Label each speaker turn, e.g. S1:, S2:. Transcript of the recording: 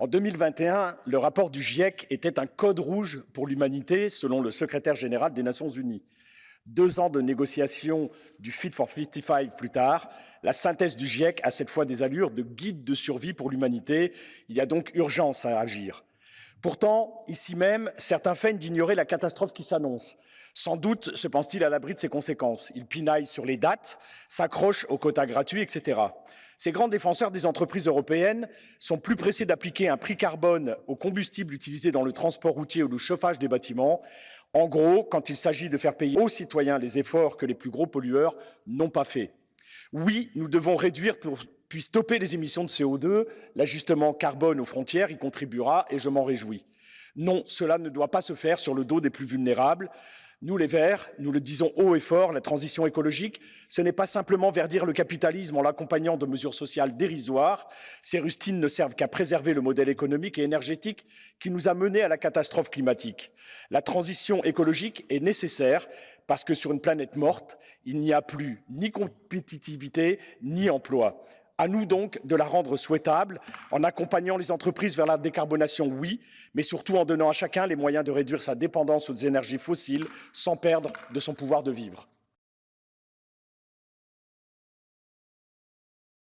S1: En 2021, le rapport du GIEC était un code rouge pour l'humanité, selon le secrétaire général des Nations Unies. Deux ans de négociations du Fit for 55 plus tard, la synthèse du GIEC a cette fois des allures de guide de survie pour l'humanité. Il y a donc urgence à agir. Pourtant, ici même, certains feignent d'ignorer la catastrophe qui s'annonce. Sans doute se pense-t-il à l'abri de ses conséquences. Il pinaille sur les dates, s'accroche aux quotas gratuits, etc. Ces grands défenseurs des entreprises européennes sont plus pressés d'appliquer un prix carbone aux combustibles utilisés dans le transport routier ou le chauffage des bâtiments. En gros, quand il s'agit de faire payer aux citoyens les efforts que les plus gros pollueurs n'ont pas faits. Oui, nous devons réduire pour, puis stopper les émissions de CO2. L'ajustement carbone aux frontières y contribuera et je m'en réjouis. Non, cela ne doit pas se faire sur le dos des plus vulnérables. Nous, les Verts, nous le disons haut et fort, la transition écologique, ce n'est pas simplement verdir le capitalisme en l'accompagnant de mesures sociales dérisoires. Ces rustines ne servent qu'à préserver le modèle économique et énergétique qui nous a menés à la catastrophe climatique. La transition écologique est nécessaire parce que sur une planète morte, il n'y a plus ni compétitivité ni emploi. À nous donc de la rendre souhaitable en accompagnant les entreprises vers la décarbonation, oui, mais surtout en donnant à chacun les moyens de réduire sa dépendance aux énergies fossiles sans perdre de son pouvoir de vivre.